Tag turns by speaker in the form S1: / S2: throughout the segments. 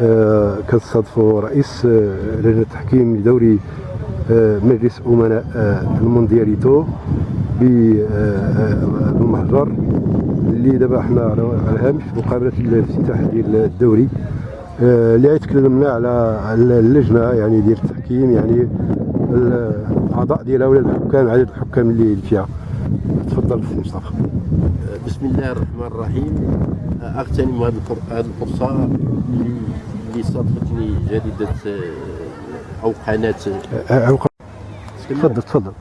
S1: آه، كنستضيفوا رئيس آه، لجنة التحكيم لدوري آه، مجلس أمناء الموندياليتو بالمهجر اللي دابا حنا على على هامش مقابلة الافتتاح ديال الدوري. اللي غيتكلمنا على اللجنة يعني ديال التحكيم يعني الاعضاء ديالها ولا الحكام عدد الحكام اللي فيها. تفضل سي مصطفى.
S2: بسم الله الرحمن الرحيم. أغتنم هذه الفر- هذه الفرصه اللي اللي صادفتني جريدة آه، أو قناة.
S1: آه، تفضل تفضل.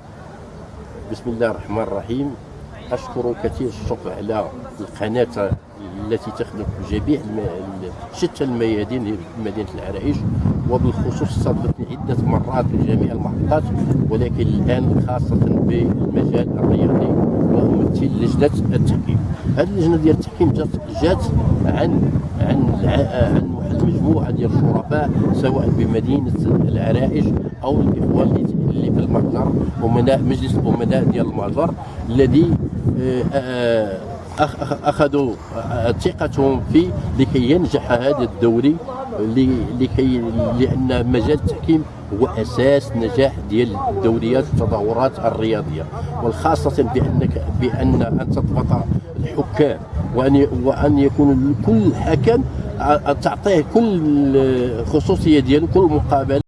S2: بسم الله الرحمن الرحيم. أشكر كثير الشكر على القناة التي تخدم جميع شتى الميادين في مدينة العرائش. وبالخصوص استضفتني عدة مرات في جميع المحطات ولكن الآن خاصة بالمجال الرياضي. لجنه التحكيم. هذه اللجنة ديال التحكيم جات جات عن عن عن واحد المجموعة ديال الشرفاء سواء بمدينة العرائش أو الإخوان اللي في المهجر أمناء مجلس الامناء ديال المهجر الذي آه، آه، أخذوا ثقتهم في لكي ينجح هذا الدوري لكي لأن مجال التحكيم هو أساس نجاح ديال الدوريات والتظاهرات الرياضية والخاصه بانك بأن أن تضبط الحكام وأن وأن يكون كل حكم تعطيه كل خصوصية ديالو كل مقابلة.